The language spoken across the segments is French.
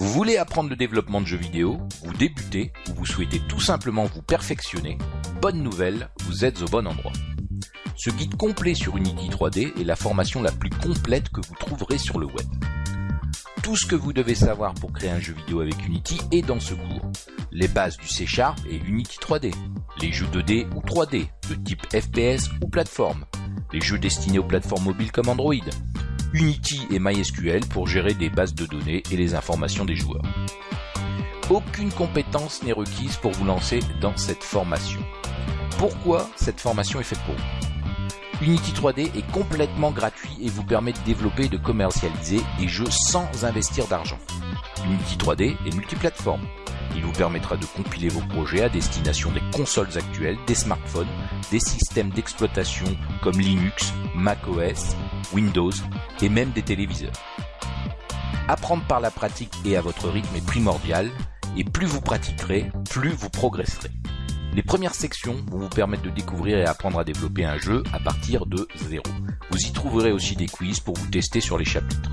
Vous voulez apprendre le développement de jeux vidéo, vous débutez ou vous souhaitez tout simplement vous perfectionner Bonne nouvelle, vous êtes au bon endroit. Ce guide complet sur Unity 3D est la formation la plus complète que vous trouverez sur le web. Tout ce que vous devez savoir pour créer un jeu vidéo avec Unity est dans ce cours. Les bases du C Sharp et Unity 3D, les jeux 2D ou 3D, de type FPS ou plateforme, les jeux destinés aux plateformes mobiles comme Android, Unity et MySQL pour gérer des bases de données et les informations des joueurs. Aucune compétence n'est requise pour vous lancer dans cette formation. Pourquoi cette formation est faite pour vous? Unity 3D est complètement gratuit et vous permet de développer et de commercialiser des jeux sans investir d'argent. Unity 3D est multiplateforme. Il vous permettra de compiler vos projets à destination des consoles actuelles, des smartphones, des systèmes d'exploitation comme Linux, macOS, Windows et même des téléviseurs. Apprendre par la pratique et à votre rythme est primordial et plus vous pratiquerez, plus vous progresserez. Les premières sections vont vous permettre de découvrir et apprendre à développer un jeu à partir de zéro. Vous y trouverez aussi des quiz pour vous tester sur les chapitres.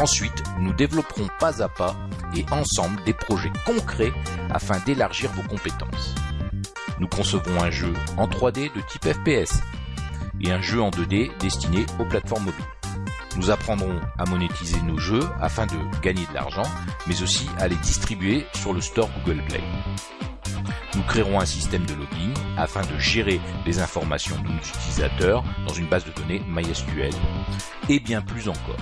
Ensuite, nous développerons pas à pas et ensemble des projets concrets afin d'élargir vos compétences. Nous concevons un jeu en 3D de type FPS et un jeu en 2D destiné aux plateformes mobiles. Nous apprendrons à monétiser nos jeux afin de gagner de l'argent, mais aussi à les distribuer sur le store Google Play. Nous créerons un système de login afin de gérer les informations de nos utilisateurs dans une base de données MySQL et bien plus encore.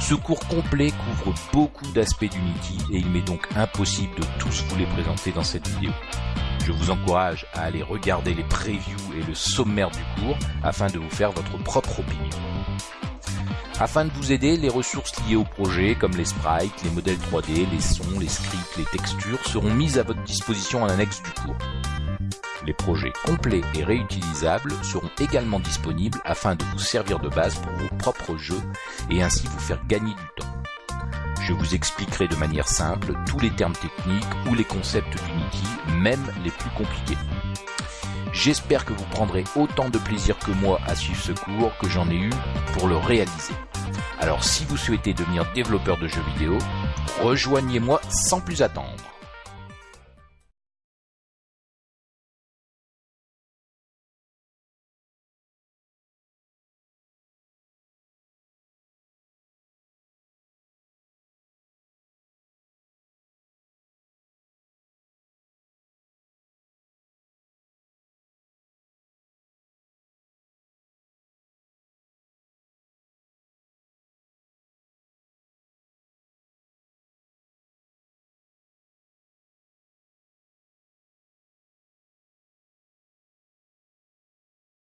Ce cours complet couvre beaucoup d'aspects d'Unity et il m'est donc impossible de tous vous les présenter dans cette vidéo. Je vous encourage à aller regarder les previews et le sommaire du cours afin de vous faire votre propre opinion. Afin de vous aider, les ressources liées au projet comme les sprites, les modèles 3D, les sons, les scripts, les textures seront mises à votre disposition en annexe du cours. Les projets complets et réutilisables seront également disponibles afin de vous servir de base pour vos propres jeux et ainsi vous faire gagner du temps. Je vous expliquerai de manière simple tous les termes techniques ou les concepts d'Unity, même les plus compliqués. J'espère que vous prendrez autant de plaisir que moi à suivre ce cours que j'en ai eu pour le réaliser. Alors si vous souhaitez devenir développeur de jeux vidéo, rejoignez-moi sans plus attendre.